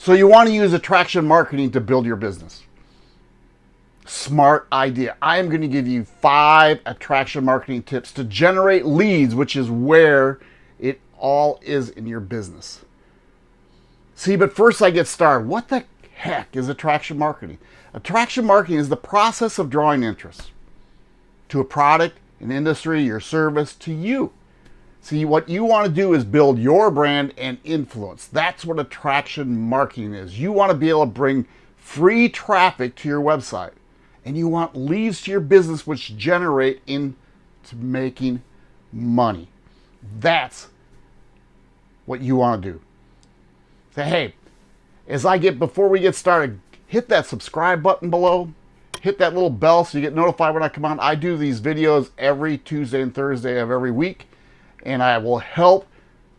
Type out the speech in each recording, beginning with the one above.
So you want to use attraction marketing to build your business. Smart idea. I am going to give you five attraction marketing tips to generate leads, which is where it all is in your business. See, but first I get started. What the heck is attraction marketing? Attraction marketing is the process of drawing interest to a product, an industry, your service, to you. See, what you want to do is build your brand and influence. That's what attraction marketing is. You want to be able to bring free traffic to your website and you want leads to your business which generate into making money. That's what you want to do. Say, hey, as I get, before we get started, hit that subscribe button below, hit that little bell so you get notified when I come on. I do these videos every Tuesday and Thursday of every week and I will help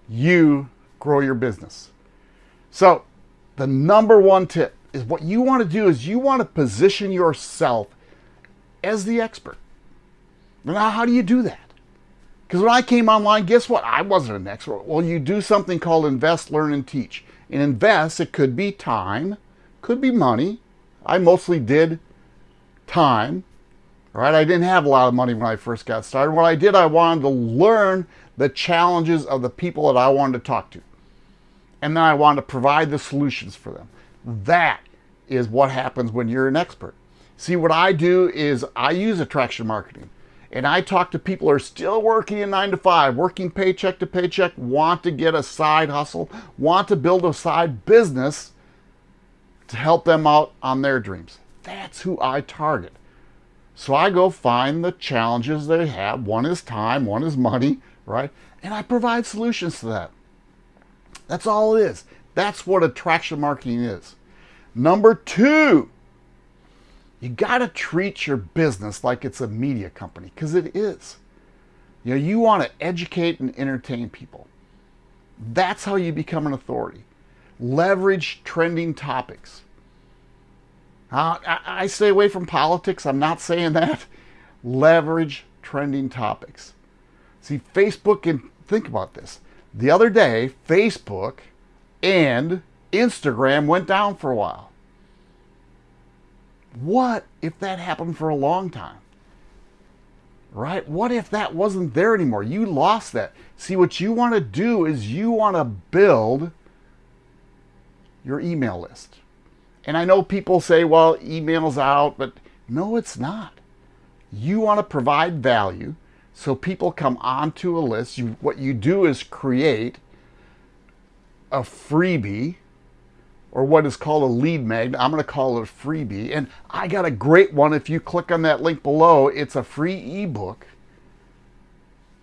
you grow your business. So the number one tip is what you want to do is you want to position yourself as the expert. Now, how do you do that? Because when I came online, guess what? I wasn't an expert. Well, you do something called invest, learn, and teach. And invest, it could be time, could be money. I mostly did time, right? I didn't have a lot of money when I first got started. What I did, I wanted to learn the challenges of the people that I wanted to talk to. And then I wanted to provide the solutions for them. That is what happens when you're an expert. See, what I do is I use attraction marketing and I talk to people who are still working in nine to five, working paycheck to paycheck, want to get a side hustle, want to build a side business to help them out on their dreams. That's who I target. So I go find the challenges they have. One is time, one is money, right? And I provide solutions to that. That's all it is. That's what attraction marketing is. Number two, you got to treat your business like it's a media company because it is. You know, you want to educate and entertain people. That's how you become an authority. Leverage trending topics. Uh, I, I stay away from politics. I'm not saying that. Leverage trending topics. See, Facebook, and think about this. The other day, Facebook and Instagram went down for a while. What if that happened for a long time? Right? What if that wasn't there anymore? You lost that. See, what you want to do is you want to build your email list. And I know people say, well, email's out, but no, it's not. You want to provide value so people come onto a list. You, what you do is create a freebie or what is called a lead magnet. I'm going to call it a freebie. And I got a great one. If you click on that link below, it's a free ebook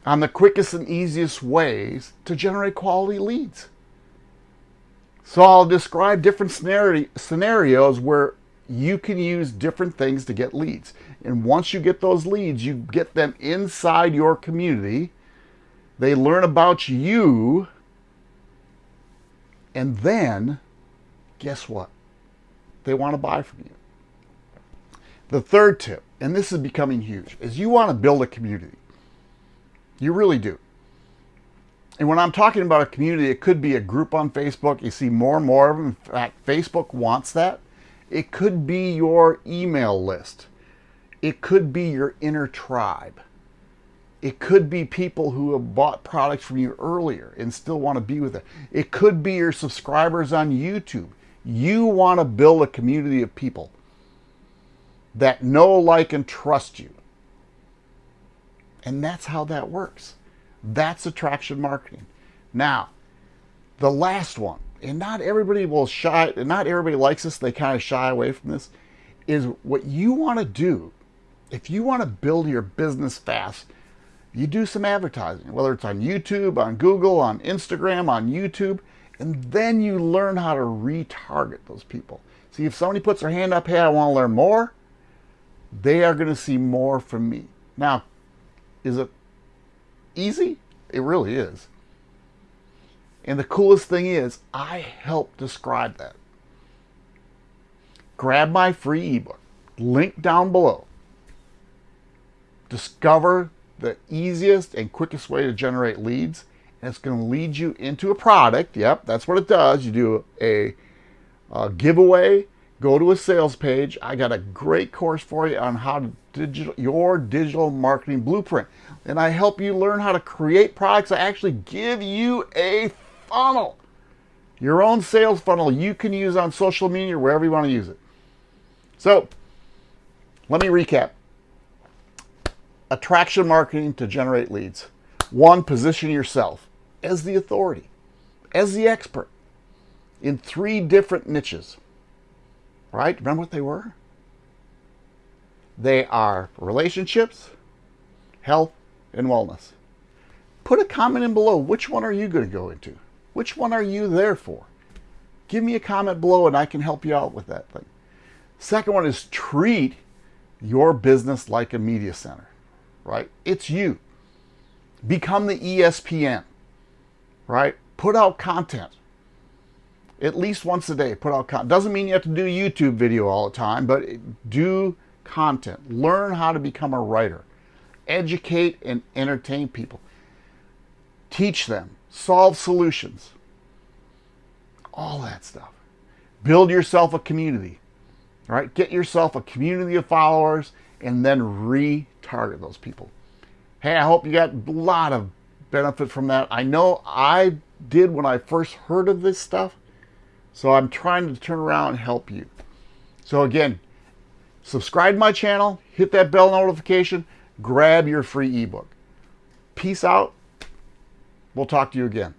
on the quickest and easiest ways to generate quality leads. So I'll describe different scenarios where you can use different things to get leads. And once you get those leads, you get them inside your community. They learn about you. And then, guess what? They want to buy from you. The third tip, and this is becoming huge, is you want to build a community. You really do. And when I'm talking about a community, it could be a group on Facebook. You see more and more of them. In fact, Facebook wants that. It could be your email list. It could be your inner tribe. It could be people who have bought products from you earlier and still want to be with it. It could be your subscribers on YouTube. You want to build a community of people that know, like, and trust you. And that's how that works. That's attraction marketing. Now, the last one, and not everybody will shy, not everybody likes this, they kind of shy away from this, is what you want to do. If you want to build your business fast, you do some advertising, whether it's on YouTube, on Google, on Instagram, on YouTube, and then you learn how to retarget those people. See, if somebody puts their hand up, hey, I want to learn more, they are going to see more from me. Now, is it easy? It really is. And the coolest thing is, I help describe that. Grab my free ebook, link down below. Discover the easiest and quickest way to generate leads. And it's going to lead you into a product. Yep, that's what it does. You do a uh, giveaway, go to a sales page. I got a great course for you on how to digital your digital marketing blueprint. And I help you learn how to create products. I actually give you a funnel, your own sales funnel you can use on social media or wherever you want to use it. So let me recap. Attraction marketing to generate leads. One, position yourself as the authority, as the expert in three different niches. Right? Remember what they were? They are relationships, health, and wellness. Put a comment in below. Which one are you going to go into? Which one are you there for? Give me a comment below and I can help you out with that thing. Second one is treat your business like a media center, right? It's you. Become the ESPN, right? Put out content. At least once a day, put out content. Doesn't mean you have to do YouTube video all the time, but do content. Learn how to become a writer. Educate and entertain people. Teach them. Solve solutions. All that stuff. Build yourself a community. right? Get yourself a community of followers and then retarget those people. Hey, I hope you got a lot of benefit from that. I know I did when I first heard of this stuff. So I'm trying to turn around and help you. So again, subscribe to my channel, hit that bell notification, grab your free ebook. Peace out. We'll talk to you again.